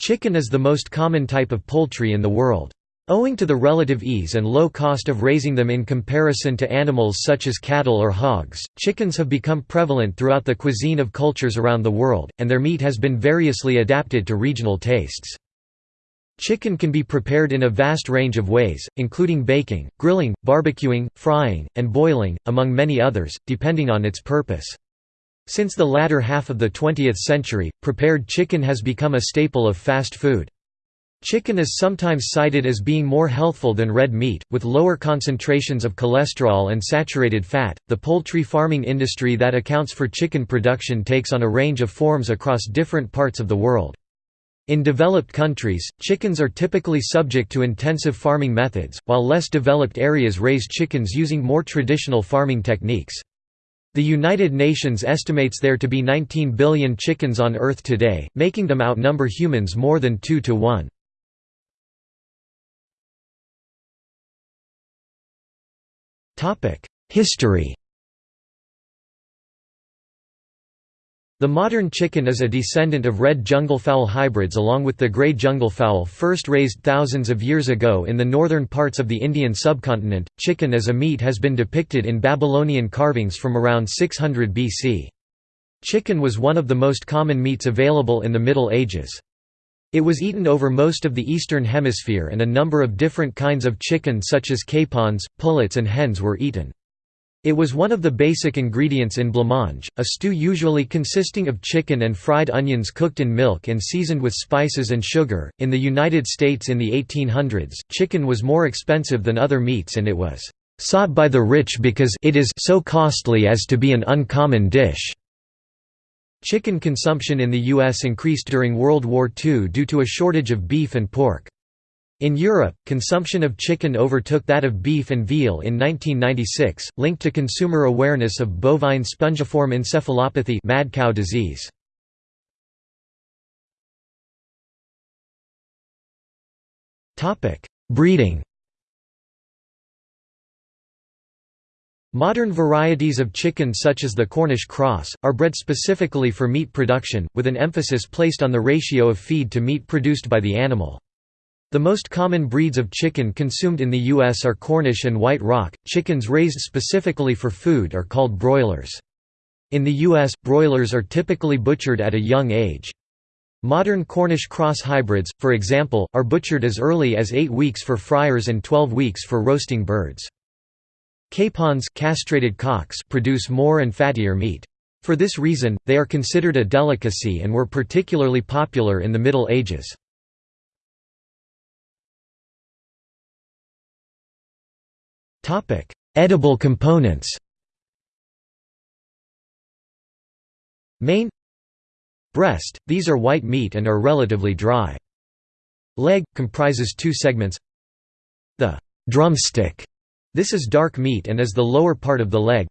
Chicken is the most common type of poultry in the world. Owing to the relative ease and low cost of raising them in comparison to animals such as cattle or hogs, chickens have become prevalent throughout the cuisine of cultures around the world, and their meat has been variously adapted to regional tastes. Chicken can be prepared in a vast range of ways, including baking, grilling, barbecuing, frying, and boiling, among many others, depending on its purpose. Since the latter half of the 20th century, prepared chicken has become a staple of fast food. Chicken is sometimes cited as being more healthful than red meat, with lower concentrations of cholesterol and saturated fat. The poultry farming industry that accounts for chicken production takes on a range of forms across different parts of the world. In developed countries, chickens are typically subject to intensive farming methods, while less developed areas raise chickens using more traditional farming techniques. The United Nations estimates there to be 19 billion chickens on Earth today, making them outnumber humans more than 2 to 1. History The modern chicken is a descendant of red junglefowl hybrids along with the grey junglefowl first raised thousands of years ago in the northern parts of the Indian subcontinent. Chicken as a meat has been depicted in Babylonian carvings from around 600 BC. Chicken was one of the most common meats available in the Middle Ages. It was eaten over most of the Eastern Hemisphere and a number of different kinds of chicken such as capons, pullets and hens were eaten. It was one of the basic ingredients in blancmange, a stew usually consisting of chicken and fried onions cooked in milk and seasoned with spices and sugar. In the United States in the 1800s, chicken was more expensive than other meats and it was sought by the rich because it is so costly as to be an uncommon dish. Chicken consumption in the U.S. increased during World War II due to a shortage of beef and pork. In Europe, consumption of chicken overtook that of beef and veal in 1996, linked to consumer awareness of bovine spongiform encephalopathy mad cow disease. Breeding Modern varieties of chicken such as the Cornish cross, are bred specifically for meat production, with an emphasis placed on the ratio of feed to meat produced by the animal. The most common breeds of chicken consumed in the U.S. are Cornish and White Rock. Chickens raised specifically for food are called broilers. In the U.S., broilers are typically butchered at a young age. Modern Cornish cross hybrids, for example, are butchered as early as 8 weeks for fryers and 12 weeks for roasting birds. Capons castrated cocks produce more and fattier meat. For this reason, they are considered a delicacy and were particularly popular in the Middle Ages. Edible components Main Breast, these are white meat and are relatively dry. Leg, comprises two segments The drumstick this is dark meat and is the lower part of the leg.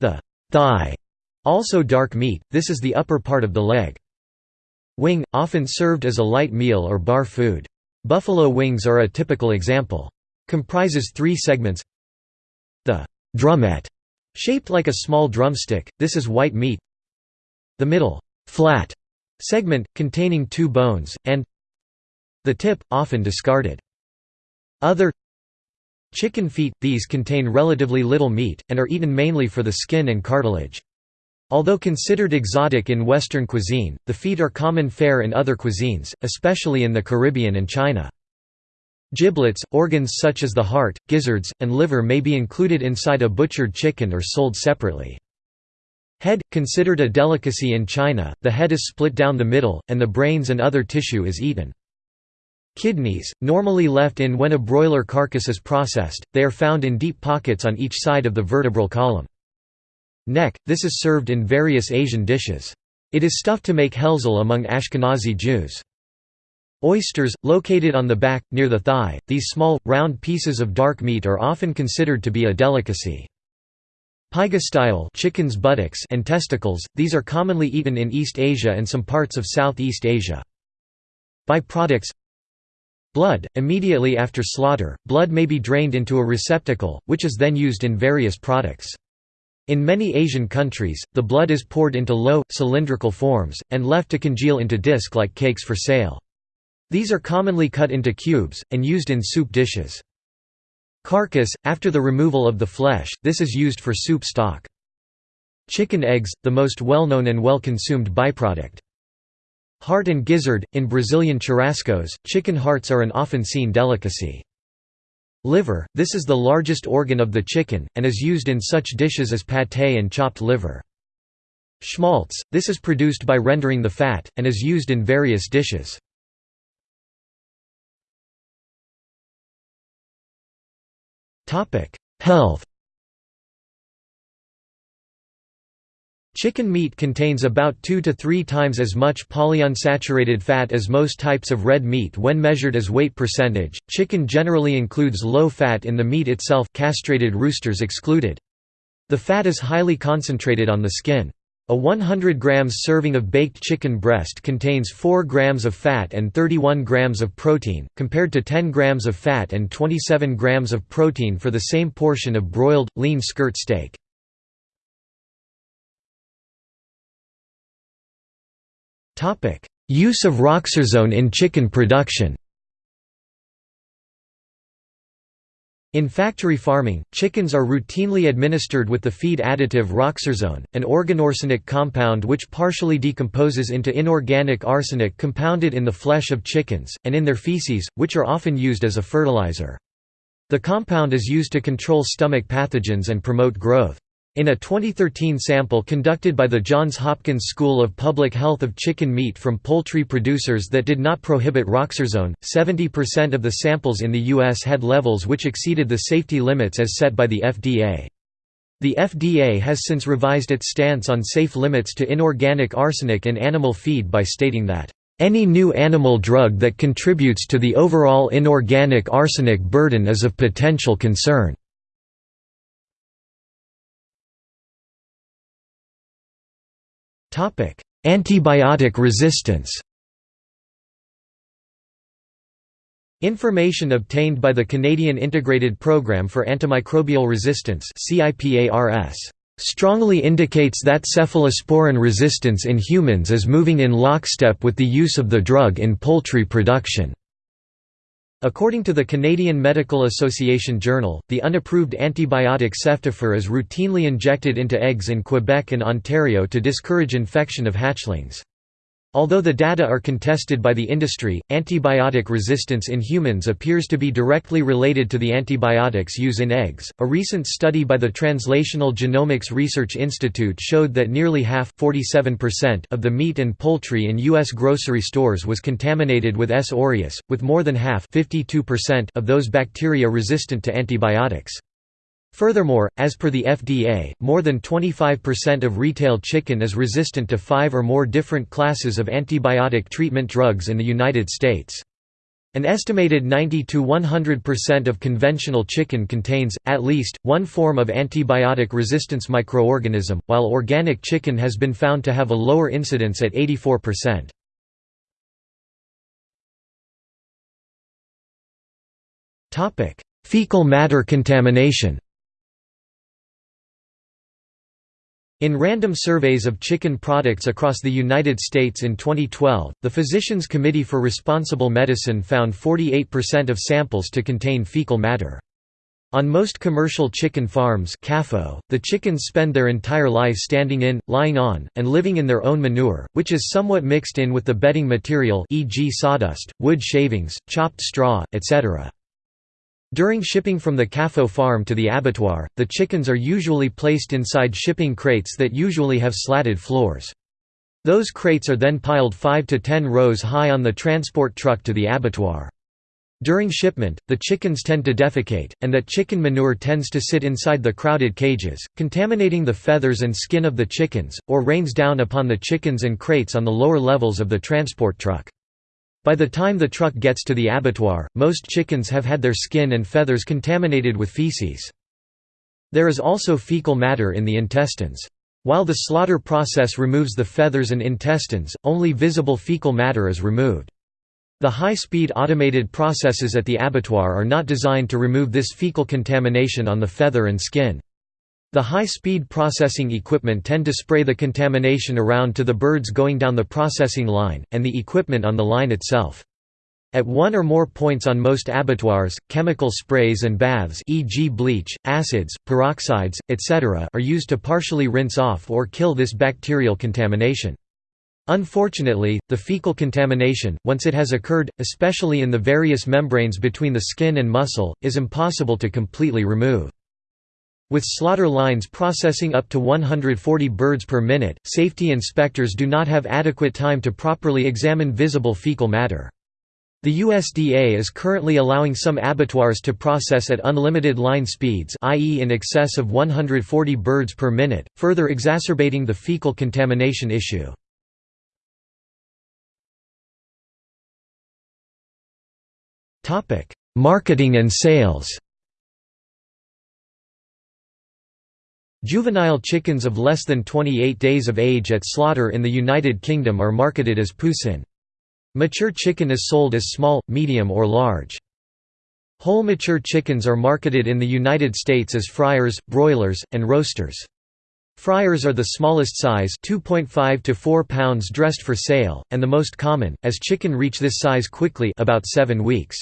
The thigh, also dark meat, this is the upper part of the leg. Wing, often served as a light meal or bar food. Buffalo wings are a typical example. Comprises three segments. The drumette, shaped like a small drumstick, this is white meat. The middle, flat, segment, containing two bones, and the tip, often discarded. Other Chicken feet – These contain relatively little meat, and are eaten mainly for the skin and cartilage. Although considered exotic in Western cuisine, the feet are common fare in other cuisines, especially in the Caribbean and China. Giblets, organs such as the heart, gizzards, and liver may be included inside a butchered chicken or sold separately. Head, considered a delicacy in China, the head is split down the middle, and the brains and other tissue is eaten. Kidneys, normally left in when a broiler carcass is processed, they are found in deep pockets on each side of the vertebral column. Neck, this is served in various Asian dishes. It is stuffed to make helzel among Ashkenazi Jews. Oysters, located on the back, near the thigh, these small, round pieces of dark meat are often considered to be a delicacy. Pygostyle chicken's buttocks and testicles, these are commonly eaten in East Asia and some parts of Southeast Asia. Byproducts Blood, immediately after slaughter, blood may be drained into a receptacle, which is then used in various products. In many Asian countries, the blood is poured into low, cylindrical forms, and left to congeal into disc-like cakes for sale. These are commonly cut into cubes, and used in soup dishes. Carcass, after the removal of the flesh, this is used for soup stock. Chicken eggs, the most well-known and well-consumed byproduct. Heart and gizzard, in Brazilian churrascos, chicken hearts are an often seen delicacy. Liver, this is the largest organ of the chicken, and is used in such dishes as pâté and chopped liver. Schmaltz, this is produced by rendering the fat, and is used in various dishes. Health Chicken meat contains about 2 to 3 times as much polyunsaturated fat as most types of red meat when measured as weight percentage. Chicken generally includes low fat in the meat itself, castrated roosters excluded. The fat is highly concentrated on the skin. A 100 grams serving of baked chicken breast contains 4 grams of fat and 31 grams of protein, compared to 10 grams of fat and 27 grams of protein for the same portion of broiled, lean skirt steak. Use of roxarsone in chicken production In factory farming, chickens are routinely administered with the feed additive roxarsone, an organoarsenic compound which partially decomposes into inorganic arsenic compounded in the flesh of chickens, and in their feces, which are often used as a fertilizer. The compound is used to control stomach pathogens and promote growth. In a 2013 sample conducted by the Johns Hopkins School of Public Health of chicken meat from poultry producers that did not prohibit roxarsone, 70% of the samples in the U.S. had levels which exceeded the safety limits as set by the FDA. The FDA has since revised its stance on safe limits to inorganic arsenic in animal feed by stating that, "...any new animal drug that contributes to the overall inorganic arsenic burden is of potential concern." Antibiotic resistance Information obtained by the Canadian Integrated Programme for Antimicrobial Resistance strongly indicates that cephalosporin resistance in humans is moving in lockstep with the use of the drug in poultry production. According to the Canadian Medical Association Journal, the unapproved antibiotic ceftiofur is routinely injected into eggs in Quebec and Ontario to discourage infection of hatchlings. Although the data are contested by the industry, antibiotic resistance in humans appears to be directly related to the antibiotics used in eggs. A recent study by the Translational Genomics Research Institute showed that nearly half of the meat and poultry in U.S. grocery stores was contaminated with S. aureus, with more than half of those bacteria resistant to antibiotics. Furthermore, as per the FDA, more than 25% of retail chicken is resistant to five or more different classes of antibiotic treatment drugs in the United States. An estimated 90–100% of conventional chicken contains, at least, one form of antibiotic resistance microorganism, while organic chicken has been found to have a lower incidence at 84%. Fecal matter contamination In random surveys of chicken products across the United States in 2012, the Physicians Committee for Responsible Medicine found 48% of samples to contain fecal matter. On most commercial chicken farms CAFO, the chickens spend their entire life standing in, lying on, and living in their own manure, which is somewhat mixed in with the bedding material e.g. sawdust, wood shavings, chopped straw, etc. During shipping from the CAFO farm to the abattoir, the chickens are usually placed inside shipping crates that usually have slatted floors. Those crates are then piled 5 to 10 rows high on the transport truck to the abattoir. During shipment, the chickens tend to defecate, and that chicken manure tends to sit inside the crowded cages, contaminating the feathers and skin of the chickens, or rains down upon the chickens and crates on the lower levels of the transport truck. By the time the truck gets to the abattoir, most chickens have had their skin and feathers contaminated with feces. There is also fecal matter in the intestines. While the slaughter process removes the feathers and intestines, only visible fecal matter is removed. The high-speed automated processes at the abattoir are not designed to remove this fecal contamination on the feather and skin. The high-speed processing equipment tend to spray the contamination around to the birds going down the processing line, and the equipment on the line itself. At one or more points on most abattoirs, chemical sprays and baths e.g. bleach, acids, peroxides, etc. are used to partially rinse off or kill this bacterial contamination. Unfortunately, the fecal contamination, once it has occurred, especially in the various membranes between the skin and muscle, is impossible to completely remove. With slaughter lines processing up to 140 birds per minute, safety inspectors do not have adequate time to properly examine visible fecal matter. The USDA is currently allowing some abattoirs to process at unlimited line speeds i.e. in excess of 140 birds per minute, further exacerbating the fecal contamination issue. Marketing and sales Juvenile chickens of less than 28 days of age at slaughter in the United Kingdom are marketed as poussin. Mature chicken is sold as small, medium or large. Whole mature chickens are marketed in the United States as fryers, broilers, and roasters. Fryers are the smallest size 2.5 to 4 pounds dressed for sale, and the most common, as chicken reach this size quickly about 7 weeks.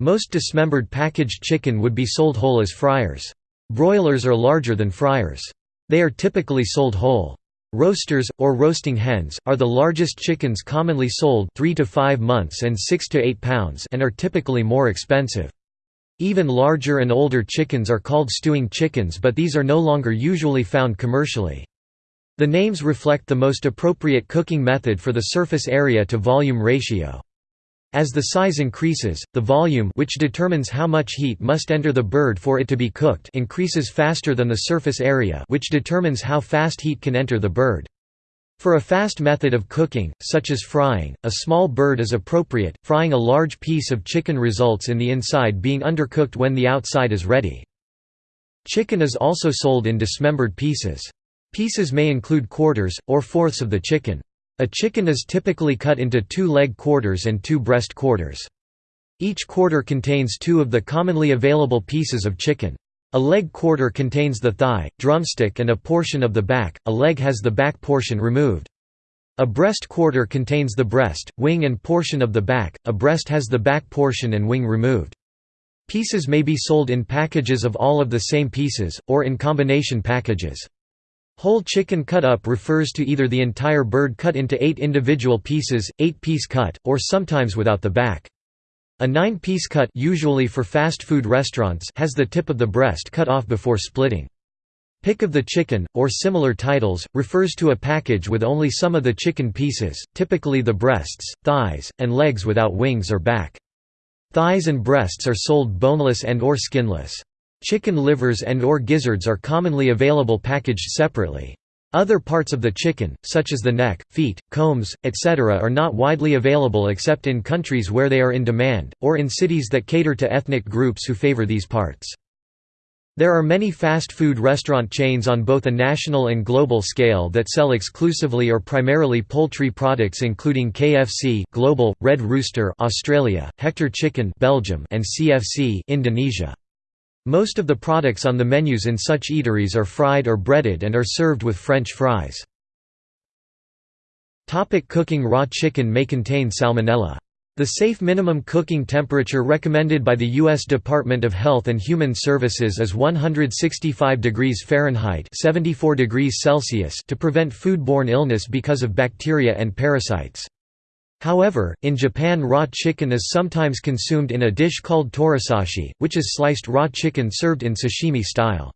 Most dismembered packaged chicken would be sold whole as fryers. Broilers are larger than fryers. They are typically sold whole. Roasters, or roasting hens, are the largest chickens commonly sold 3 to 5 months and 6 to 8 pounds and are typically more expensive. Even larger and older chickens are called stewing chickens but these are no longer usually found commercially. The names reflect the most appropriate cooking method for the surface area to volume ratio. As the size increases, the volume which determines how much heat must enter the bird for it to be cooked increases faster than the surface area which determines how fast heat can enter the bird. For a fast method of cooking, such as frying, a small bird is appropriate, frying a large piece of chicken results in the inside being undercooked when the outside is ready. Chicken is also sold in dismembered pieces. Pieces may include quarters, or fourths of the chicken. A chicken is typically cut into two leg quarters and two breast quarters. Each quarter contains two of the commonly available pieces of chicken. A leg quarter contains the thigh, drumstick and a portion of the back, a leg has the back portion removed. A breast quarter contains the breast, wing and portion of the back, a breast has the back portion and wing removed. Pieces may be sold in packages of all of the same pieces, or in combination packages. Whole chicken cut up refers to either the entire bird cut into eight individual pieces, eight-piece cut, or sometimes without the back. A nine-piece cut usually for fast food restaurants has the tip of the breast cut off before splitting. Pick of the chicken, or similar titles, refers to a package with only some of the chicken pieces, typically the breasts, thighs, and legs without wings or back. Thighs and breasts are sold boneless and or skinless. Chicken livers and or gizzards are commonly available packaged separately. Other parts of the chicken, such as the neck, feet, combs, etc. are not widely available except in countries where they are in demand, or in cities that cater to ethnic groups who favor these parts. There are many fast food restaurant chains on both a national and global scale that sell exclusively or primarily poultry products including KFC Global, Red Rooster Australia, Hector Chicken Belgium and CFC Indonesia. Most of the products on the menus in such eateries are fried or breaded and are served with French fries. Topic cooking Raw chicken may contain salmonella. The safe minimum cooking temperature recommended by the U.S. Department of Health and Human Services is 165 degrees Fahrenheit 74 degrees Celsius to prevent foodborne illness because of bacteria and parasites. However, in Japan raw chicken is sometimes consumed in a dish called torisashi, which is sliced raw chicken served in sashimi style.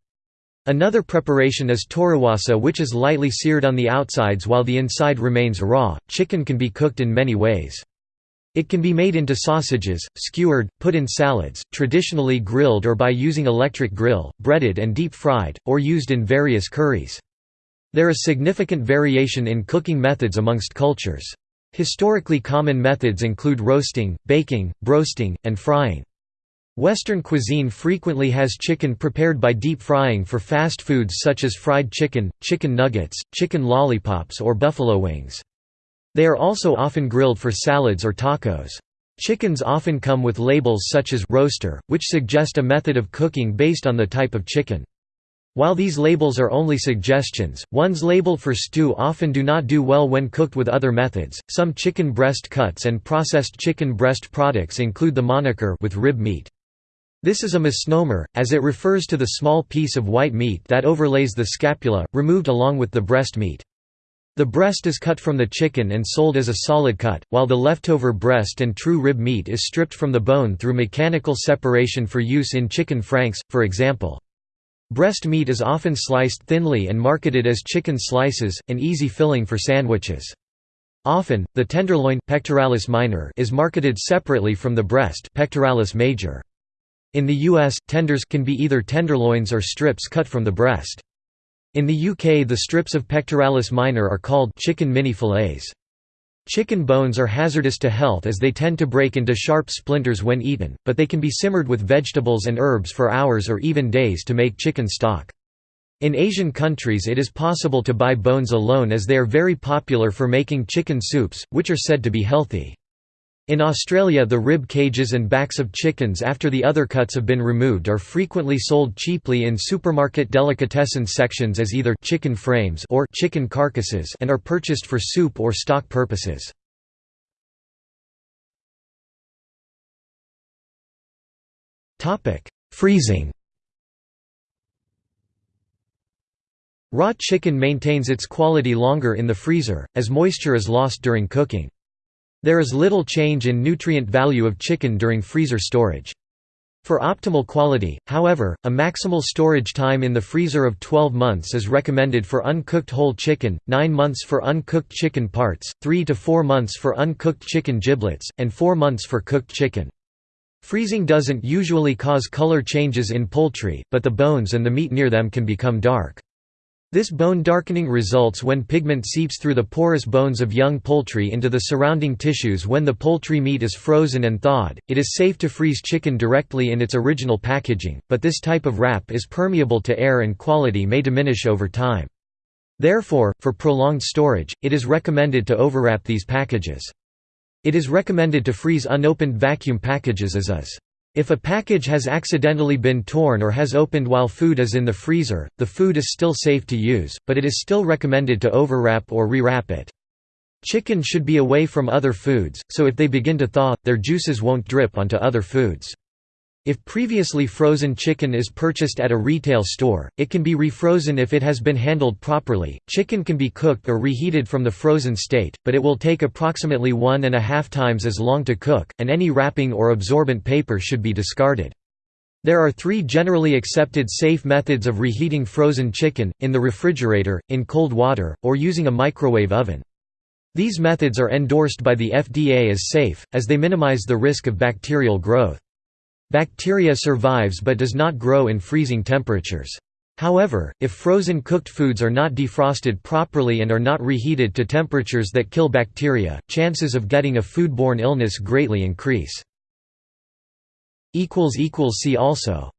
Another preparation is toriwasa which is lightly seared on the outsides while the inside remains raw. Chicken can be cooked in many ways. It can be made into sausages, skewered, put in salads, traditionally grilled or by using electric grill, breaded and deep fried, or used in various curries. There is significant variation in cooking methods amongst cultures. Historically common methods include roasting, baking, broasting, and frying. Western cuisine frequently has chicken prepared by deep frying for fast foods such as fried chicken, chicken nuggets, chicken lollipops or buffalo wings. They are also often grilled for salads or tacos. Chickens often come with labels such as «roaster», which suggest a method of cooking based on the type of chicken. While these labels are only suggestions, ones labeled for stew often do not do well when cooked with other methods. Some chicken breast cuts and processed chicken breast products include the moniker with rib meat. This is a misnomer, as it refers to the small piece of white meat that overlays the scapula, removed along with the breast meat. The breast is cut from the chicken and sold as a solid cut, while the leftover breast and true rib meat is stripped from the bone through mechanical separation for use in chicken franks, for example. Breast meat is often sliced thinly and marketed as chicken slices, an easy filling for sandwiches. Often, the tenderloin pectoralis minor is marketed separately from the breast pectoralis major. In the US, tenders can be either tenderloins or strips cut from the breast. In the UK the strips of pectoralis minor are called chicken mini fillets. Chicken bones are hazardous to health as they tend to break into sharp splinters when eaten, but they can be simmered with vegetables and herbs for hours or even days to make chicken stock. In Asian countries it is possible to buy bones alone as they are very popular for making chicken soups, which are said to be healthy. In Australia the rib cages and backs of chickens after the other cuts have been removed are frequently sold cheaply in supermarket delicatessen sections as either chicken frames or chicken carcasses and are purchased for soup or stock purposes. Freezing Raw chicken maintains its quality longer in the freezer, as moisture is lost during cooking. There is little change in nutrient value of chicken during freezer storage. For optimal quality, however, a maximal storage time in the freezer of 12 months is recommended for uncooked whole chicken, 9 months for uncooked chicken parts, 3 to 4 months for uncooked chicken giblets, and 4 months for cooked chicken. Freezing doesn't usually cause color changes in poultry, but the bones and the meat near them can become dark. This bone darkening results when pigment seeps through the porous bones of young poultry into the surrounding tissues when the poultry meat is frozen and thawed. It is safe to freeze chicken directly in its original packaging, but this type of wrap is permeable to air and quality may diminish over time. Therefore, for prolonged storage, it is recommended to overwrap these packages. It is recommended to freeze unopened vacuum packages as is. If a package has accidentally been torn or has opened while food is in the freezer, the food is still safe to use, but it is still recommended to overwrap or rewrap it. Chicken should be away from other foods, so if they begin to thaw, their juices won't drip onto other foods. If previously frozen chicken is purchased at a retail store, it can be refrozen if it has been handled properly. Chicken can be cooked or reheated from the frozen state, but it will take approximately one and a half times as long to cook, and any wrapping or absorbent paper should be discarded. There are three generally accepted safe methods of reheating frozen chicken, in the refrigerator, in cold water, or using a microwave oven. These methods are endorsed by the FDA as safe, as they minimize the risk of bacterial growth. Bacteria survives but does not grow in freezing temperatures. However, if frozen cooked foods are not defrosted properly and are not reheated to temperatures that kill bacteria, chances of getting a foodborne illness greatly increase. See also